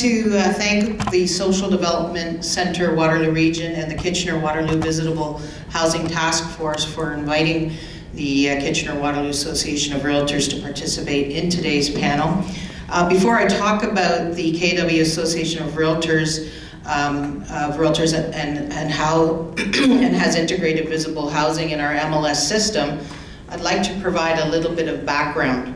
to uh, thank the Social Development Center Waterloo Region and the Kitchener-Waterloo Visitable Housing Task Force for inviting the uh, Kitchener-Waterloo Association of Realtors to participate in today's panel. Uh, before I talk about the KW Association of Realtors, um, of Realtors and, and how and has integrated visitable housing in our MLS system, I'd like to provide a little bit of background.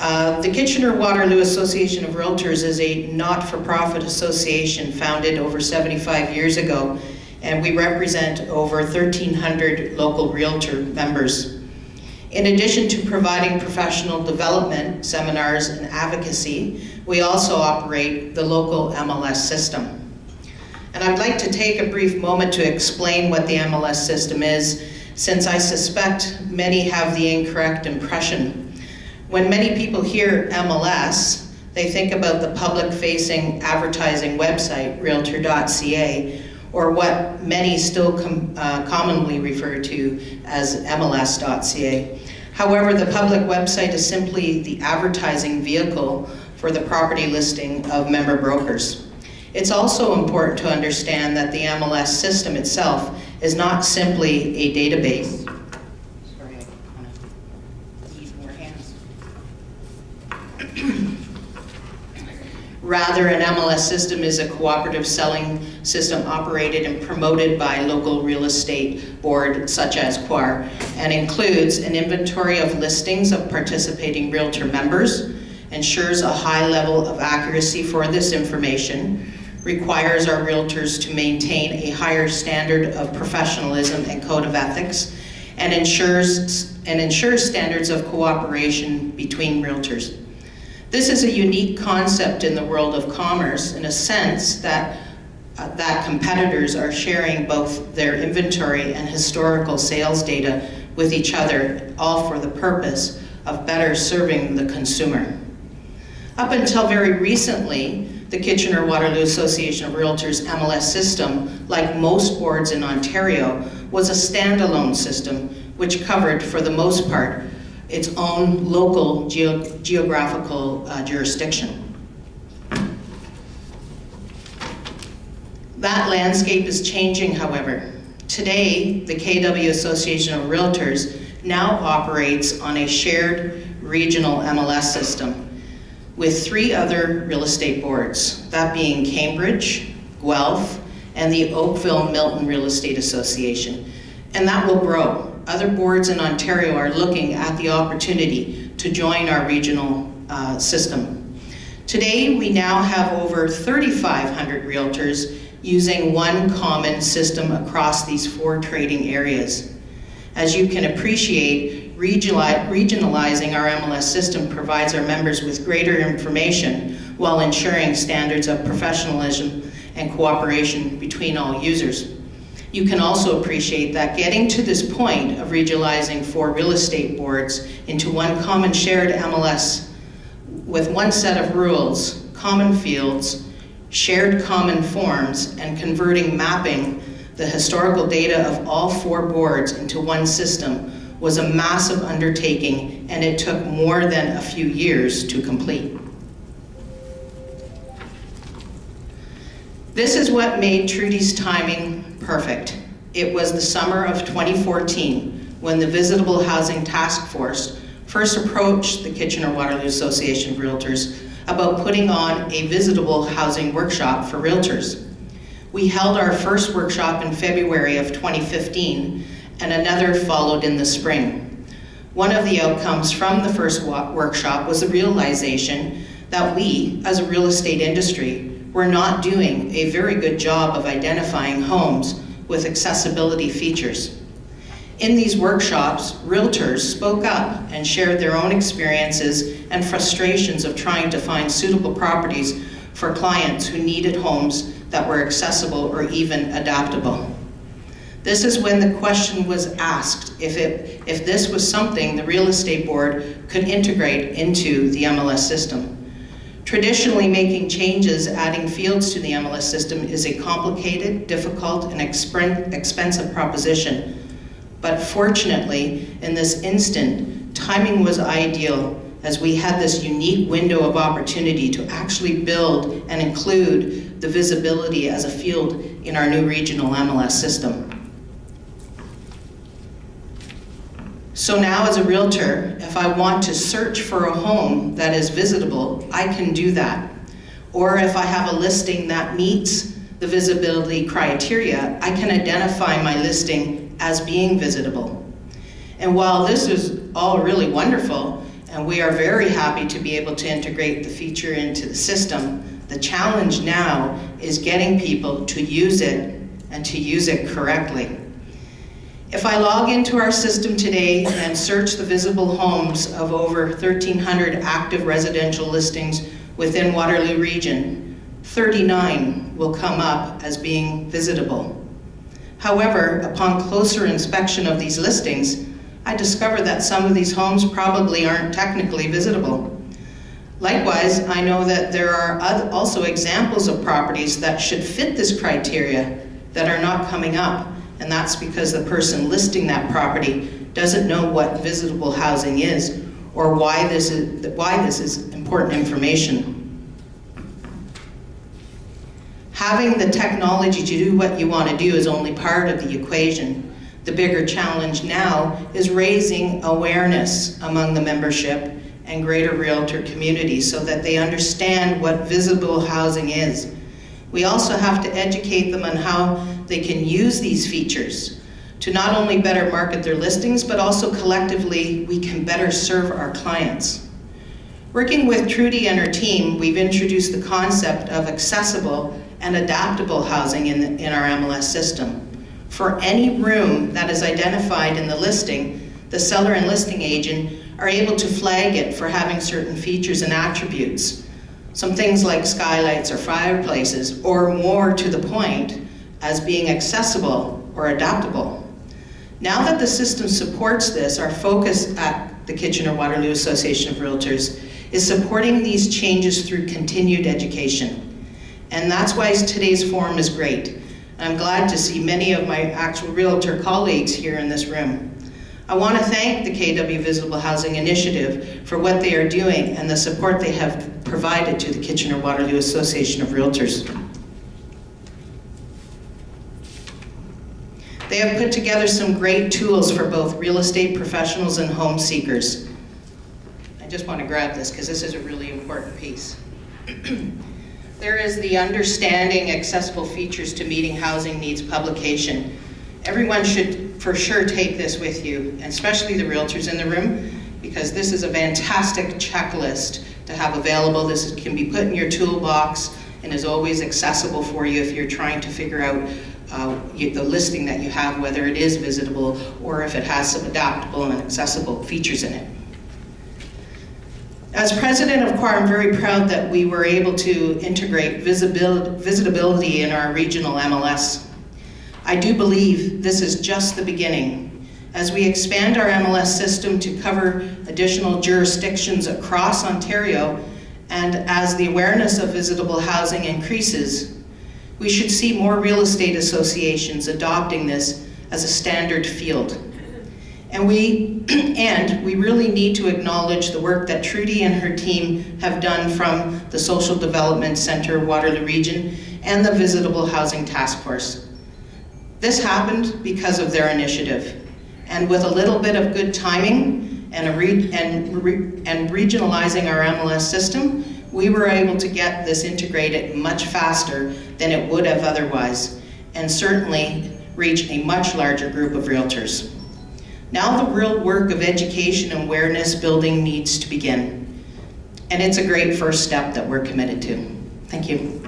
Uh, the Kitchener-Waterloo Association of Realtors is a not-for-profit association founded over 75 years ago, and we represent over 1,300 local realtor members. In addition to providing professional development, seminars, and advocacy, we also operate the local MLS system. And I'd like to take a brief moment to explain what the MLS system is, since I suspect many have the incorrect impression when many people hear MLS, they think about the public-facing advertising website, realtor.ca, or what many still com uh, commonly refer to as MLS.ca. However, the public website is simply the advertising vehicle for the property listing of member brokers. It's also important to understand that the MLS system itself is not simply a database. Rather, an MLS system is a cooperative selling system operated and promoted by local real estate board such as COIR and includes an inventory of listings of participating realtor members, ensures a high level of accuracy for this information, requires our realtors to maintain a higher standard of professionalism and code of ethics, and ensures, and ensures standards of cooperation between realtors. This is a unique concept in the world of commerce in a sense that, uh, that competitors are sharing both their inventory and historical sales data with each other, all for the purpose of better serving the consumer. Up until very recently, the Kitchener-Waterloo Association of Realtors MLS system, like most boards in Ontario, was a standalone system which covered, for the most part, its own local geo geographical uh, jurisdiction. That landscape is changing, however. Today, the KW Association of Realtors now operates on a shared regional MLS system with three other real estate boards, that being Cambridge, Guelph, and the Oakville Milton Real Estate Association. And that will grow other boards in Ontario are looking at the opportunity to join our regional uh, system. Today, we now have over 3,500 realtors using one common system across these four trading areas. As you can appreciate, regionalizing our MLS system provides our members with greater information while ensuring standards of professionalism and cooperation between all users. You can also appreciate that getting to this point of regionalizing four real estate boards into one common shared MLS with one set of rules, common fields, shared common forms, and converting mapping the historical data of all four boards into one system was a massive undertaking and it took more than a few years to complete. This is what made Trudy's timing perfect. It was the summer of 2014 when the Visitable Housing Task Force first approached the Kitchener-Waterloo Association of Realtors about putting on a visitable housing workshop for realtors. We held our first workshop in February of 2015 and another followed in the spring. One of the outcomes from the first workshop was the realization that we, as a real estate industry, we're not doing a very good job of identifying homes with accessibility features. In these workshops, realtors spoke up and shared their own experiences and frustrations of trying to find suitable properties for clients who needed homes that were accessible or even adaptable. This is when the question was asked if, it, if this was something the real estate board could integrate into the MLS system. Traditionally, making changes, adding fields to the MLS system is a complicated, difficult, and expensive proposition. But fortunately, in this instant, timing was ideal as we had this unique window of opportunity to actually build and include the visitability as a field in our new regional MLS system. So now as a realtor, if I want to search for a home that is visitable, I can do that. Or if I have a listing that meets the visitability criteria, I can identify my listing as being visitable. And while this is all really wonderful, and we are very happy to be able to integrate the feature into the system, the challenge now is getting people to use it and to use it correctly. If I log into our system today and search the visitable homes of over 1,300 active residential listings within Waterloo Region, 39 will come up as being visitable. However, upon closer inspection of these listings, I discover that some of these homes probably aren't technically visitable. Likewise, I know that there are also examples of properties that should fit this criteria that are not coming up and that's because the person listing that property doesn't know what visitable housing is or why this is, why this is important information. Having the technology to do what you want to do is only part of the equation. The bigger challenge now is raising awareness among the membership and greater realtor community so that they understand what visitable housing is. We also have to educate them on how they can use these features to not only better market their listings, but also collectively we can better serve our clients. Working with Trudy and her team, we've introduced the concept of accessible and adaptable housing in, the, in our MLS system. For any room that is identified in the listing, the seller and listing agent are able to flag it for having certain features and attributes. Some things like skylights or fireplaces, or more to the point, as being accessible or adaptable. Now that the system supports this, our focus at the Kitchener-Waterloo Association of Realtors is supporting these changes through continued education. And that's why today's forum is great. I'm glad to see many of my actual realtor colleagues here in this room. I want to thank the KW Visitable Housing Initiative for what they are doing and the support they have provided to the Kitchener-Waterloo Association of Realtors. They have put together some great tools for both real estate professionals and home seekers. I just want to grab this because this is a really important piece. there is the Understanding Accessible Features to Meeting Housing Needs publication. Everyone should for sure take this with you, and especially the realtors in the room, because this is a fantastic checklist to have available. This can be put in your toolbox and is always accessible for you if you're trying to figure out uh, the listing that you have, whether it is visitable or if it has some adaptable and accessible features in it. As president of CORE, I'm very proud that we were able to integrate visitability in our regional MLS. I do believe this is just the beginning. As we expand our MLS system to cover additional jurisdictions across Ontario, and as the awareness of visitable housing increases, we should see more real estate associations adopting this as a standard field. And we, and we really need to acknowledge the work that Trudy and her team have done from the Social Development Center Waterloo Region and the Visitable Housing Task Force. This happened because of their initiative. And with a little bit of good timing and, and, re and regionalizing our MLS system, we were able to get this integrated much faster than it would have otherwise, and certainly reach a much larger group of realtors. Now the real work of education and awareness building needs to begin. And it's a great first step that we're committed to. Thank you.